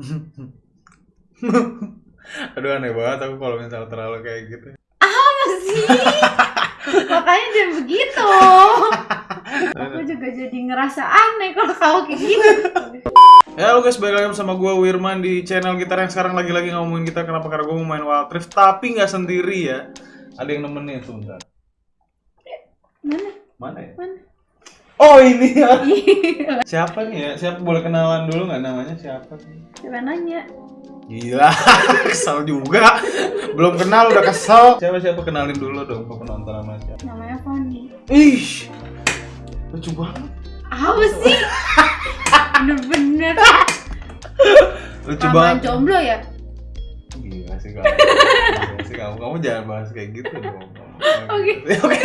Aduh aneh banget aku kalau misalnya terlalu kayak gitu. Apa sih? Makanya jangan begitu. Aku juga jadi ngerasa aneh kalau kau kayak gini. Ya halo guys, balik lagi bersama gue Wirman di channel gitar yang sekarang lagi-lagi ngomongin gitar Kenapa? Karena gue mau main Wild Rift Tapi nggak sendiri ya Ada yang nemenin sebentar Mana? Mana ya? Mana? Oh ini ya Iya. Siapa nih ya? Siapa boleh kenalan dulu nggak namanya siapa sih? Coba nanya. Gila, kesel juga Belum kenal udah kesel Siapa-siapa kenalin dulu dong ke penonton sama siapa Namanya Foni. Ih, lucu banget Apa sih? Bener-bener. Lucu banget jomblo ya? Gila sih kamu. Kamu. Kamu jangan bahas kayak gitu dong. Oke. Oke.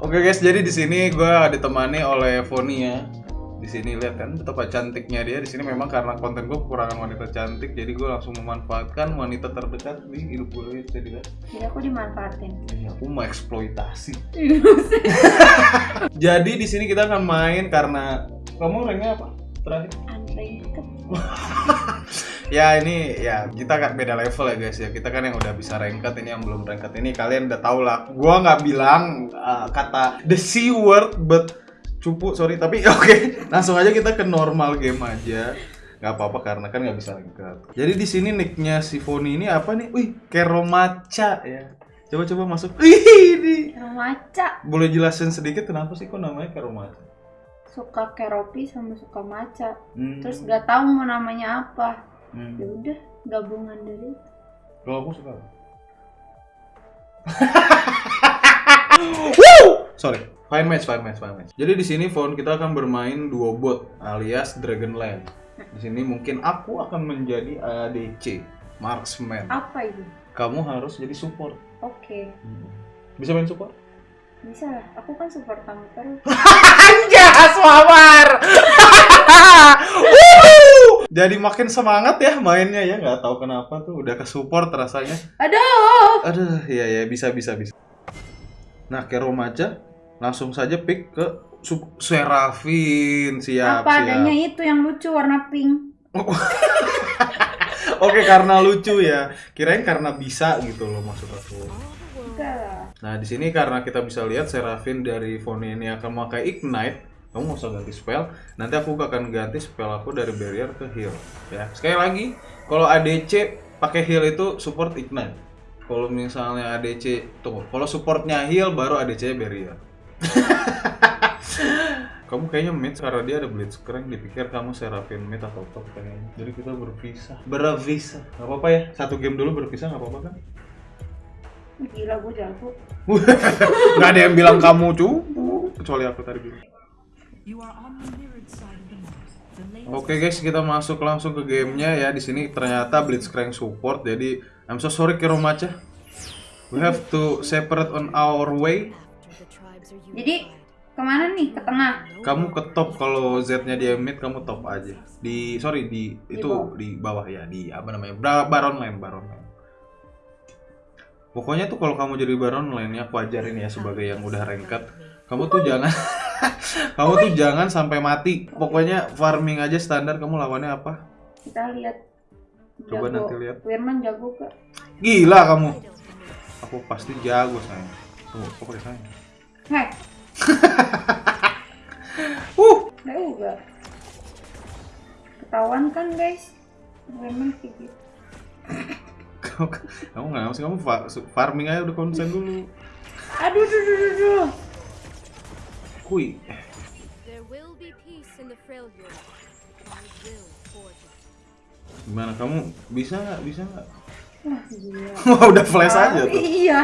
Oke guys, jadi di sini gue ditemani oleh Foni ya. Di sini lihat kan betapa cantiknya dia. Di sini memang karena konten gue kekurangan wanita cantik, jadi gue langsung memanfaatkan wanita terdekat di hidup gue jadi kan. Jadi aku dimanfaatin. Ini aku mau eksploitasi. Jadi di sini kita akan main karena kamu ranknya apa? Terakhir? Unranked. Ya ini ya kita kan beda level ya guys ya. Kita kan yang udah bisa ranked ini yang belum ranked ini kalian udah tau lah. Gua nggak bilang uh, kata the c word but cupu sorry tapi oke langsung aja kita ke normal game aja nggak apa-apa karena kan nggak bisa ranked. Jadi di sini nicknya si Foni ini apa nih? Wih Keromaca ya. Coba-coba masuk. Wih ini. Maca. Boleh jelasin sedikit kenapa sih kok namanya Keromaca? Suka keropi sama suka maca. Hmm. Terus gak tahu mau namanya apa. Hmm. Ya udah, gabungan dari. Kalau aku suka. Woo! Sorry. Fine match, fine match, fine match. Jadi di sini phone kita akan bermain duo bot alias Dragonland. Di sini mungkin aku akan menjadi ADC, marksman. Apa itu? Kamu harus jadi support. Oke. Bisa main support? Bisa lah. Aku kan support kamu terus. Anjas, Mawar! Jadi makin semangat ya mainnya ya, nggak tahu kenapa tuh udah ke support rasanya. Aduh. Aduh, iya ya bisa bisa bisa. Nah, ke Romaja langsung saja pick ke Serafin siap apa siap. adanya itu yang lucu warna pink. Oke, karena lucu ya. Kirain karena bisa gitu loh maksud aku. Nah, di sini karena kita bisa lihat Serafin dari Foni ini akan memakai Ignite. Kamu nggak usah ganti spell. Nanti aku akan ganti spell aku dari barrier ke heal. Ya, sekali lagi, kalau ADC pakai heal itu support Ignite. Kalau misalnya ADC tunggu, kalau supportnya heal baru ADC barrier. kamu kayaknya mid karena dia ada blitzcrank dipikir kamu Serafin mid atau top kayaknya. Jadi kita berpisah. Berpisah. Gak apa-apa ya. Satu game dulu berpisah nggak apa-apa kan? Gila gue jago. Nggak ada yang bilang kamu cupu kecuali aku tadi bilang. You are on the mirrored side of the map. The latest Oke guys, kita masuk langsung ke gamenya ya. Di sini ternyata Blitzcrank support. Jadi I'm so sorry Kiromacha. We have to separate on our way. Jadi ke mana nih? Ke tengah. Kamu ke top kalau Z-nya dia mid, kamu top aja. Di sorry di Di itu bawah. di bawah ya, di apa namanya? Baron lane, Baron lane. Pokoknya tuh kalau kamu jadi Baron lane ya aku ajarin ya sebagai yang udah ranked. Kamu tuh jangan kamu tuh jangan sampai mati. Pokoknya farming aja standar kamu lawannya apa? Kita lihat. Coba Jago. nanti lihat. Firman jago gak? Gila kamu. Aku pasti jago sayang. Tunggu, kok pakai sayang? Hei, Uh, gak juga. Ketahuan kan guys? Firman kayak gitu. kamu nggak ngasih kamu fa- farming aja udah konsen dulu. Aduh, duh, duh, duh, it. Gimana kamu bisa nggak? Bisa nggak? Wah, gila. Wah udah flash aja Ah, tuh. Iya.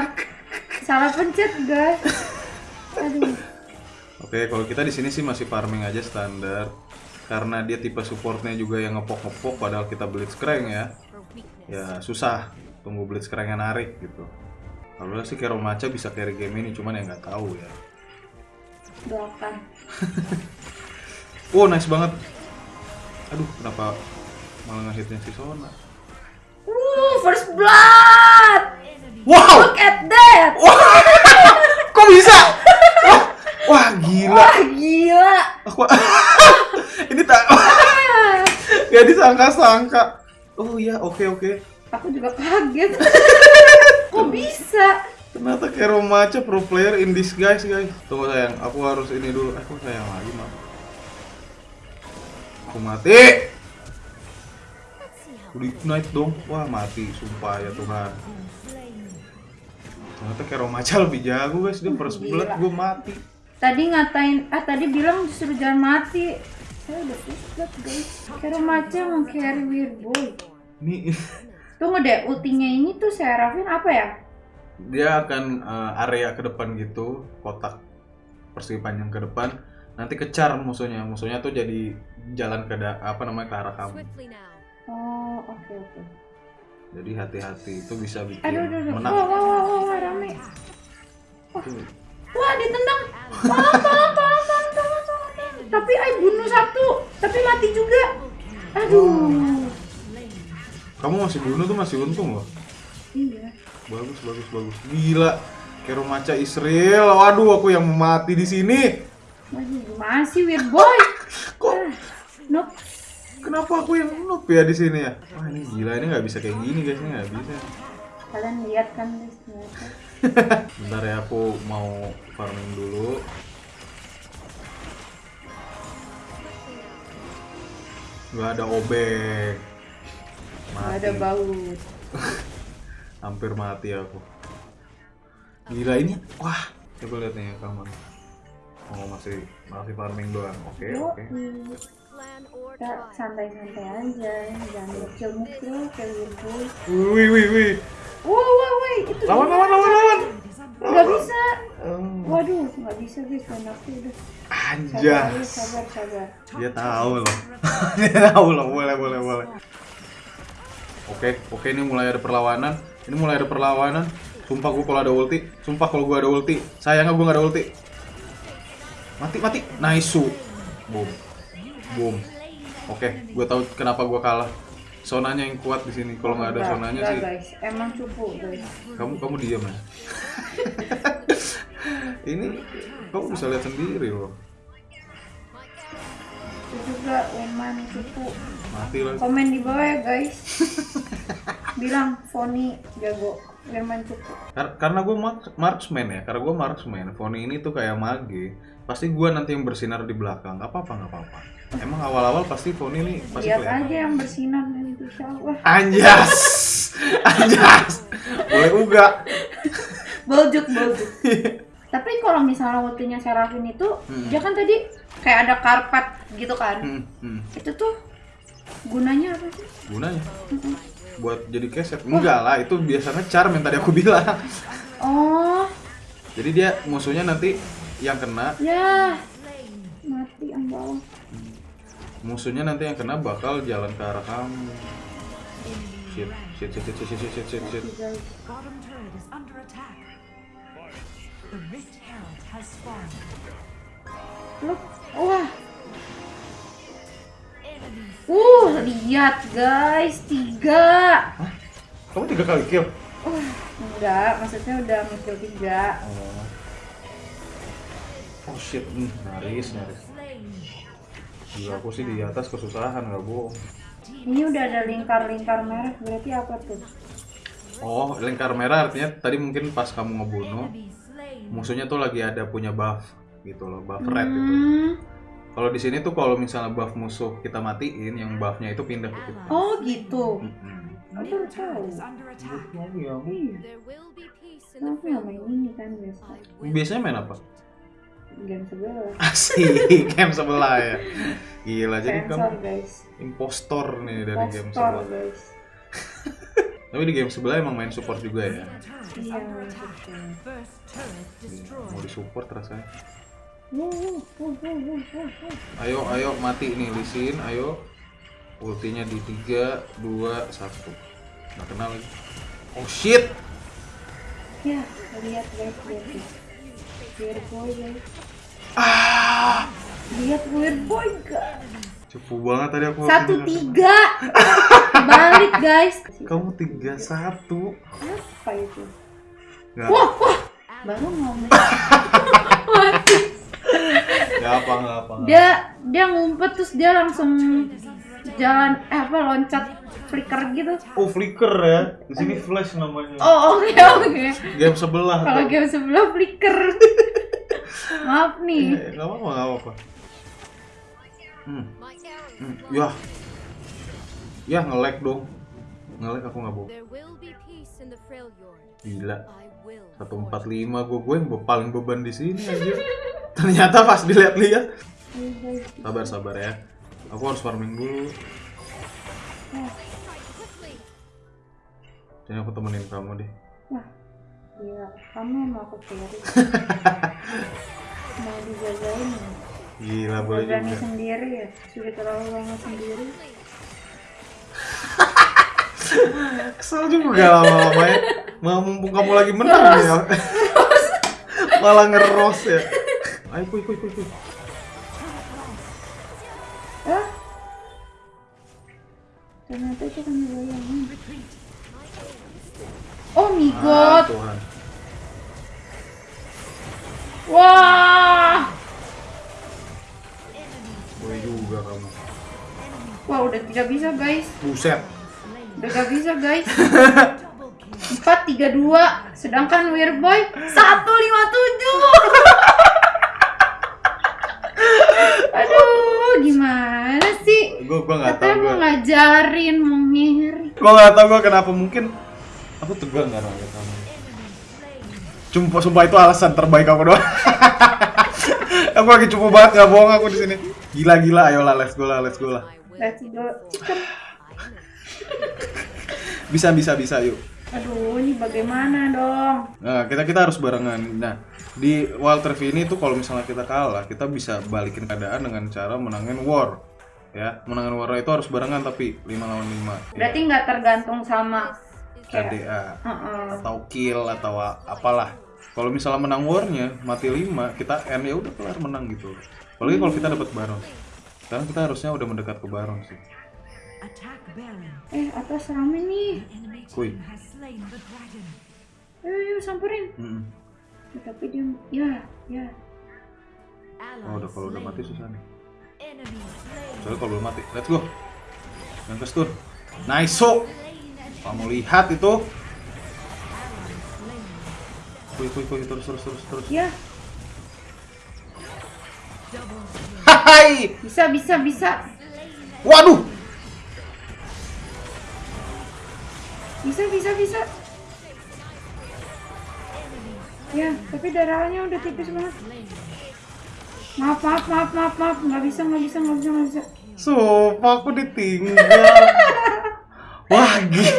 Salah pencet guys. Aduh. Oke, kalau kita di sini sih masih farming aja standar. Karena dia tipe supportnya juga yang ngepok-ngepok padahal kita blitzcrank ya. Ya susah tunggu blitzcranknya narik gitu. Kalau sih Keromaca bisa carry game ini cuman ya nggak tahu ya. Doakan. Oh nice banget. Aduh kenapa malah ngehitnya si Sona. Uh, first blood. Wow! Look at that. Kok bisa? Wah, wah gila. Wah, gila. Aku ini tak gak disangka-sangka. Oh iya, oke oke. Aku juga kaget. Kok bisa? Ternyata Kero Macha pro player in disguise guys. Tunggu sayang, aku harus ini dulu. Eh, kok sayang lagi maaf. Aku mati. How Udah ignite dong. Wah mati, sumpah ya Tuhan. Ternyata Kero Macha lebih jago guys. Dia first blood, gue mati. Tadi ngatain, ah tadi bilang disuruh jangan mati. Saya udah pusat guys. Kira macam mau carry weird boy. Ini Tunggu deh, ultinya ini tuh saya Rafin apa ya? Dia akan eh, area ke depan gitu, kotak persegi panjang ke depan. Nanti kecar musuhnya. Musuhnya tuh jadi jalan ke da- apa namanya ke arah kamu. Oh, oke oke. Jadi hati-hati itu bisa bikin Aduh, aduh, aduh. menang. Wah, wah, wah, wah, wah, rame. Tuh. Wah, ditendang. Tolong, tolong, tolong, tolong, tolong, tolong. Tapi ay bunuh satu, tapi mati juga. Aduh. Kamu masih bunuh tuh masih untung loh. Iya. Bagus, bagus, bagus. Gila. Kero Macha Israel. Waduh, aku yang mati di sini. Masih masih weird boy. Kok Nope. kenapa aku yang noob ya di sini ya? Wah, ini gila ini nggak bisa kayak gini guys, ini nggak bisa. Kalian lihat kan guys. Bentar ya aku mau farming dulu. Gak ada obeng. Nggak ada baut. Hampir mati aku. Gila ini, wah. Coba lihat nih kamu. Oh masih masih farming doang. Oke Yuk, oke. Kita try. santai-santai aja, jangan mukil-mukil kayak boy. Wih wih wih. Wah, wah, wah, itu Lawan lawan lawan lawan. Nggak bisa. Oh, Waduh, nggak bisa guys, main aku udah. Sabar, Anjas. sabar, sabar. Dia tahu loh. Dia tahu loh. Boleh boleh boleh. Oke oke ini mulai ada perlawanan. Ini mulai ada perlawanan. Sumpah gue kalau ada ulti. Sumpah kalau gue ada ulti. Sayangnya gue nggak ada ulti. Mati mati. Nice. Boom. Boom. Oke, gue tahu kenapa gue kalah. Sonanya yang kuat di sini. Kalau nggak ada sonanya sih, guys, emang cupu guys. kamu kamu diam ya. ini kamu bisa lihat sendiri loh. Itu juga Weman cupu. Mati lah. Komen di bawah ya guys. Bilang Foni jago, Weman cupu. Kar- karena gue marksman ya, karena gue marksman. Foni ini tuh kayak mage. Pasti gue nanti yang bersinar di belakang. Gak apa-apa, gak apa-apa. Emang awal-awal pasti Foni ini pasti Lihat aja yang bersinar nanti Allah. Anjas, anjas. Boleh uga. Boljuk, boljuk. Tapi kalau misalnya ultinya Serafin itu, Hmm. dia kan tadi kayak ada karpet gitu kan. Hmm, hmm. Itu tuh gunanya apa sih? Gunanya buat jadi keset. Enggak lah, itu biasanya charm yang tadi aku bilang. Oh, Jadi dia musuhnya nanti yang kena, ya. Mati yang bawah. musuhnya nanti yang kena bakal jalan ke arah kamu. Shit, shit, shit, shit, shit, shit, shit, shit. Look, wah. Uh, lihat guys, tiga. Kamu tiga kali kill? Uh, enggak, maksudnya udah mikir tiga. Oh. Oh shit, hmm, nyaris, nyaris. Gila, aku sih di atas kesusahan, nggak bohong. Ini udah ada lingkar-lingkar merah, berarti apa tuh? Oh, lingkar merah artinya tadi mungkin pas kamu ngebunuh, musuhnya tuh lagi ada punya buff gitu loh, buff red gitu. Hmm. Kalau di sini tuh kalau misalnya buff musuh kita matiin, yang buffnya itu pindah ke kita. Oh gitu. Mm-mm. Aku Middle baru tahu. under attack. Iya. Aku nggak Freljord. main ini kan biasa. Biasanya main apa? Game sebelah. Asik, game sebelah ya. Gila, jadi kamu guys. impostor nih dari game sebelah. guys. Tapi di game sebelah emang main support juga ya. Iya. Mau disupport rasanya. Ayo, ayo mati nih Lisin, ayo. Ultinya di 3, 2, 1. Nggak kenal lagi. Oh shit! Ya, lihat lihat guys. Weird boy guys. Ah! Lihat weird boy gak? Cupu banget tadi aku. Satu tiga. Balik guys. Kamu 3 1. Apa itu? Nggak. Wah, wah. Baru ngomong. Gak apa, gak apa. Dia dia ngumpet terus dia langsung jalan eh apa loncat flicker gitu. Oh flicker ya, di sini flash namanya. Oh oke oke. Game sebelah. Kalau game sebelah flicker. Maaf nih. Eh, Gak apa-apa, gak apa-apa. Hmm, hmm, ya, ya nge-lag dong. Nge-lag aku nggak bohong. There will be peace in the Freljord. Gila. I will. 145 gue gue yang paling beban di sini aja. Ternyata pas dilihat-lihat. Sabar sabar ya. Aku harus farming dulu. Jadi aku temenin kamu deh. Wah, gila. Kamu mau aku carry. mau dijagain? Gila boleh Berani juga. sendiri ya? Sudah terlalu lama sendiri. Kesel juga lama-lama ya. Mumpung kamu lagi menang ya. Malah ngeros ya. Ayo kuy kuy kuy kuy. Ah? Ternyata itu kan bayangin. Oh my Ah, god. Tuhan. Wah. Boleh juga kamu. Wah, udah tidak bisa, guys. Buset. Udah gak bisa, guys. 4 3 2 sedangkan Weirboy 157. Aduh, gimana sih? Gue gue nggak tahu gue. mau ngajarin, mau ngiri. Gue nggak tahu gue kenapa mungkin. Aku tegang karena lihat kamu. Cuma sumpah itu alasan terbaik aku doang. aku lagi cupu banget nggak bohong aku di sini. Gila gila, ayolah let's go lah, let's go lah. Let's go. Bisa bisa bisa yuk. Aduh, ini bagaimana dong? Nah, kita kita harus barengan. Nah, di Wild Rift ini tuh kalau misalnya kita kalah, kita bisa balikin keadaan dengan cara menangin war. Ya, menangin war itu harus barengan tapi 5 lawan 5. Berarti nggak tergantung sama kayak KDA Heeh. atau kill atau apalah. Kalau misalnya menang warnya mati 5, kita end ya udah kelar menang gitu. Apalagi kalau kita dapat baron. Sekarang kita harusnya udah mendekat ke baron sih. Attack Baron. Eh, atas rame nih. Kuy. Ayo, yuk samperin. Mm-mm. Ya, tapi dia ya, ya. Oh, udah kalau udah mati susah nih. Soalnya kalau belum mati, let's go. Yang ke stun. Nice so. Kamu lihat itu. Kuy kuy kuy terus terus terus terus. Ya. Hai. bisa bisa bisa. Waduh. Bisa bisa bisa. Ya, tapi darahnya udah tipis banget. Maaf, maaf, maaf, maaf, maaf, nggak bisa, nggak bisa, nggak bisa, nggak bisa. Sumpah aku ditinggal. Wah, gila.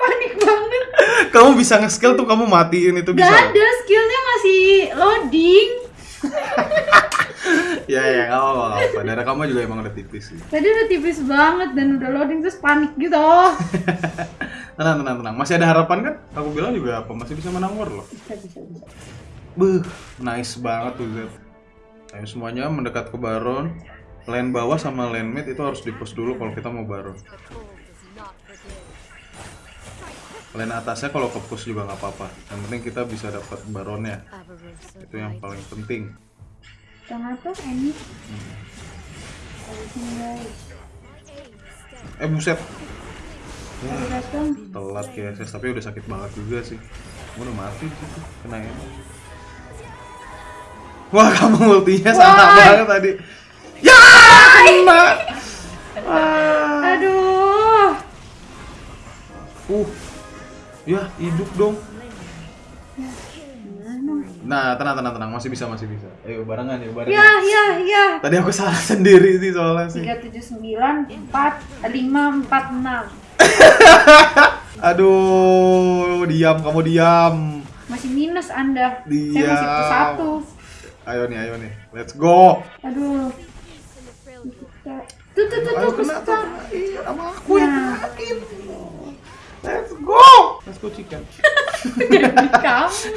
Panik banget. Kamu bisa nge-skill tuh kamu matiin itu Gak bisa. ada, skillnya masih loading. Ya ya, nggak apa-apa, nggak apa. Darah kamu juga emang udah tipis sih. Tadi udah tipis banget dan udah loading terus panik gitu. Tenang, tenang, tenang. Masih ada harapan kan? Aku bilang juga apa, masih bisa menang war loh. Bisa, bisa, bisa. Buh, nice banget tuh Zed. Ayo semuanya mendekat ke Baron. Lane bawah sama lane mid itu harus di-push dulu kalau kita mau Baron. Lane atasnya kalau ke push juga nggak apa-apa. Yang penting kita bisa dapat Baronnya. Itu yang paling penting. Jangan atas, ini. Guys. Eh buset, Telat ya SS tapi udah sakit banget juga sih. Gua udah mati sih kena ya. Wah kamu ultinya sama banget tadi. Ya kena. Aduh. Uh, ya hidup dong. Nah tenang tenang tenang masih bisa masih bisa. Ayo barengan ya barengan. Ya, ya, ya. Tadi aku salah sendiri sih soalnya sih. 379 4 5 46. Aduh, diam kamu diam. Masih minus Anda. Saya Diam. masih plus satu. Ayo nih ayo nih, let's go. Aduh. Kita- Tuh, tuh, tuh, Ayo tuh, kena tuh. Iya, sama aku yang Nah. kenain. Let's go. Let's go chicken. Kamu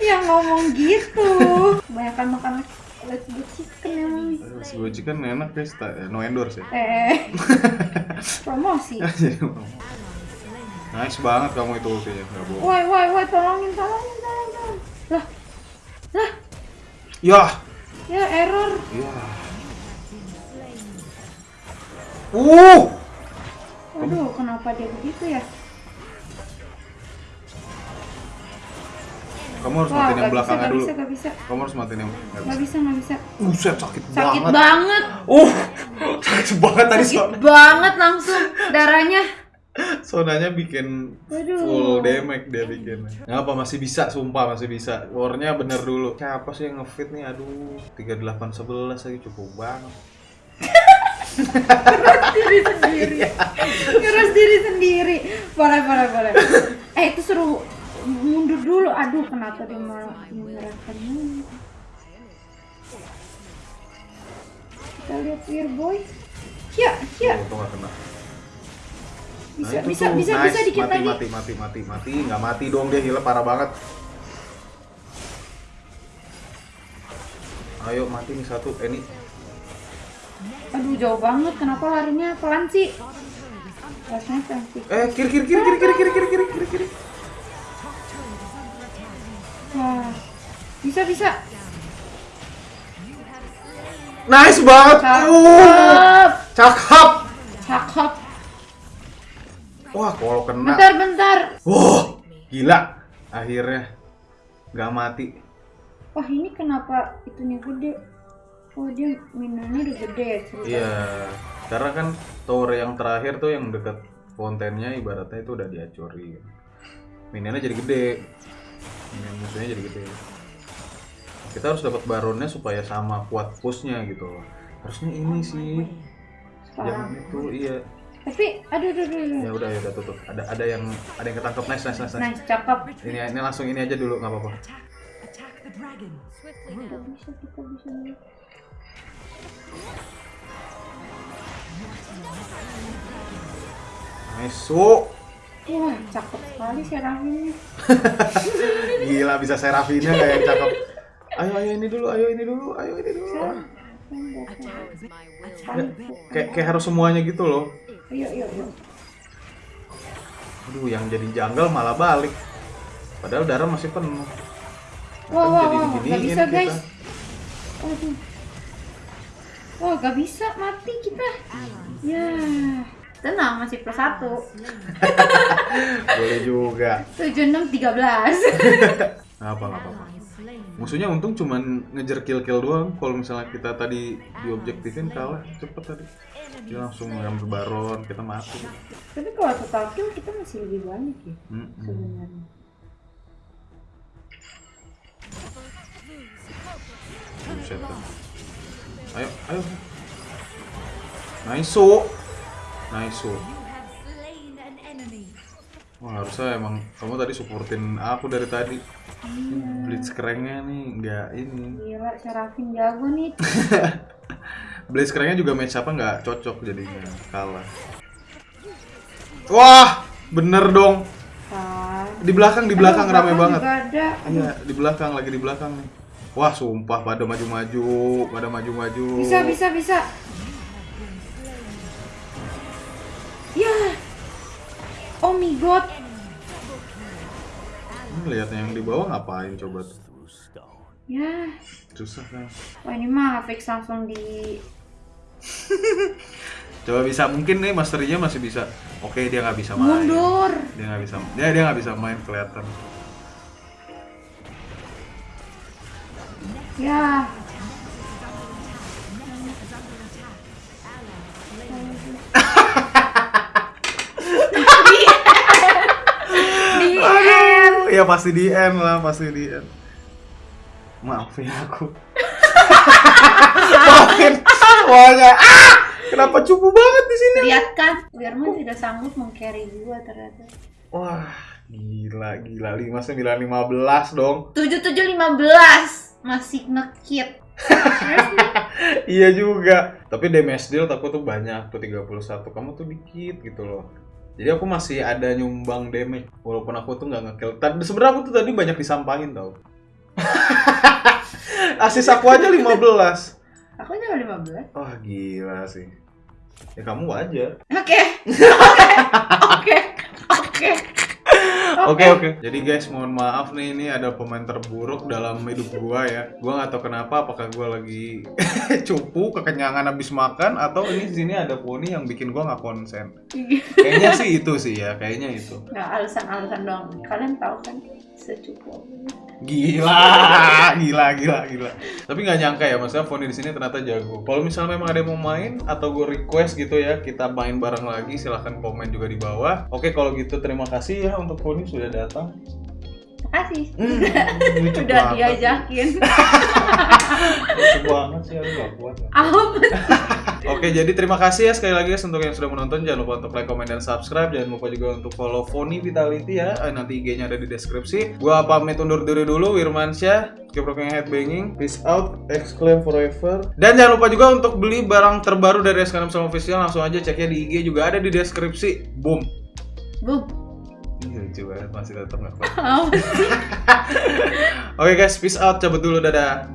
yang ngomong gitu. Kebanyakan makan let's go chicken emang. Let's go chicken enak guys, eh, no endorse ya. Eh, promosi. Jadi, nice banget kamu itu ultinya, nggak bohong. Woi, woi, woi, tolongin, tolongin, tolongin. tolongin. Lah, lah, Ya, Ya error. Iya. Uh, Aduh, kenapa dia begitu ya? Kamu harus Wah, matiin yang belakangnya gak dulu. bisa, gak bisa. Kamu harus matiin yang nggak Gak bisa. gak bisa. Buset, sakit, Sakit banget. banget. Uh, sakit banget tadi Sakit banget langsung darahnya. sonanya bikin Aduh. full damage dia bikin. Nggak apa masih bisa, sumpah masih bisa. Warnya bener dulu. Siapa sih yang ngefit nih? Aduh, 3811 lagi cukup banget. diri sendiri. Ngeras diri sendiri. Boleh, boleh, boleh. Eh, itu suruh mundur dulu. Aduh, kenapa dia malah menyerahkan? Kita lihat Boy. Ya, ya. Oh, kena. Bisa, Nah, bisa, tuh. bisa, Nice. bisa dikit mati, lagi. Mati, mati, mati, mati, nggak mati dong dia heal parah banget. Ayo mati nih satu, eh ini Aduh, jauh banget. Kenapa larinya pelan sih? Rasanya cantik. Eh kiri kiri kiri kiri kiri kiri kiri kiri kiri. Wah. Bisa, bisa. Nice banget. Uh, Cakep. cakep. Cakep. Wah kalau kena. Bentar, bentar. Wah gila. Akhirnya nggak mati. Wah, ini kenapa itunya gede? Oh, dia minumnya udah gede ya cerita. Iya. Karena kan tower yang terakhir tuh yang deket fountainnya ibaratnya itu udah dihancurin. Minionnya jadi gede. Minion musuhnya jadi gede. Kita harus dapat baronnya supaya sama kuat pushnya gitu. Harusnya ini sih. Jangan itu iya. Tapi, aduh, aduh, aduh, aduh. Ya udah ya udah tutup. Ada ada yang ada yang ketangkep nice nice nice. nice. Nice, cakep. Ini ini langsung ini aja dulu nggak apa-apa. Nice. So. Wah, cakep sekali Serafinnya. Gila bisa Seraphina nggak yang cakep. Ayo ayo ini dulu, ayo ini dulu, ayo ini dulu. Kayak kayak harus semuanya gitu loh. Ayo, ayo, ayo. Aduh, yang jadi janggal malah balik. Padahal darah masih penuh. Wah, wah, jadi wah, diginiin gak bisa kita. guys. Aduh. Wah, gak bisa mati kita. Ya. Tenang, masih plus satu. Boleh juga. Tujuh enam tiga belas. Apa apa. Musuhnya untung cuman ngejar kill-kill doang. Kalau misalnya kita tadi diobjektifin kalah cepet tadi. Dia langsung ngambil baron, kita mati. Tapi kalau total kill kita masih lebih banyak ya Mm-mm. sebenarnya. Buset dah. Ayo, ayo. Nice, so. Nice, so. You have slain an enemy. Wah harusnya emang kamu tadi supportin aku dari tadi. Blitz kerennya nih nggak ini. Gila, Serafin jago nih. Blitz kerennya juga match apa nggak cocok jadinya kalah. Wah bener dong. Di belakang di belakang Aduh, rame banget. Iya di belakang lagi di belakang nih. Wah sumpah pada maju-maju, pada maju-maju. Bisa, bisa, bisa. Ya. Oh my god. Lihatnya yang di bawah ngapain coba tuh? Ya. Susah kan. Wah ini mah fix langsung di Coba bisa mungkin nih masterinya masih bisa. Oke dia nggak bisa main. mundur. Dia nggak bisa. Dia dia nggak bisa main kelihatan. Ya. di end. Ya pasti di end lah, pasti di end. Maafin aku. Maafin semuanya. Ah! Kenapa cupu banget di sini? Lihat kan, Wirman tidak sanggup meng-carry gua ternyata. Wah, gila gila 59 15 dong. 7715 masih ngekit. iya juga. Tapi damage deal aku tuh banyak tuh 31. Kamu tuh dikit gitu loh. Jadi aku masih ada nyumbang damage walaupun aku tuh nggak ngekill. Tadi sebenarnya aku tuh tadi banyak disampahin tau. Asis aku aja 15. Aku juga 15. Wah gila sih. Ya kamu wajar. Oke. Oke. Oke. Oke. Oke oke. Jadi guys, mohon maaf nih ini ada pemain terburuk dalam hidup gua ya. Gua nggak tahu kenapa apakah gua lagi cupu, kekenyangan habis makan atau ini di sini ada poni yang bikin gua nggak konsen. Kayaknya sih itu sih ya, kayaknya itu. Nggak alasan-alasan doang. Kalian tahu kan secukup. Gila, gila, gila, gila. Tapi nggak nyangka ya, maksudnya Foni di sini ternyata jago. Kalau misalnya memang ada yang mau main atau gue request gitu ya, kita main bareng lagi, silahkan komen juga di bawah. Oke, kalau gitu terima kasih ya untuk Foni sudah datang. Makasih. Hmm, lucu Udah diajakin. Lucu banget sih, aku gak kuat. Apa? Oke, jadi terima kasih ya sekali lagi guys untuk yang sudah menonton. Jangan lupa untuk like, comment, dan subscribe. Jangan lupa juga untuk follow Foni Vitality ya. Eh, Nanti IG-nya ada di deskripsi. Gua pamit undur diri dulu, Wirmansyah. Keep rocking headbanging. Peace out. Exclaim forever. Dan jangan lupa juga untuk beli barang terbaru dari SKM Sama Official. Langsung aja ceknya di IG juga ada di deskripsi. Boom. Bum. Ini lucu banget, masih tetap nggak? Oke guys, peace out. Cabut dulu, dadah.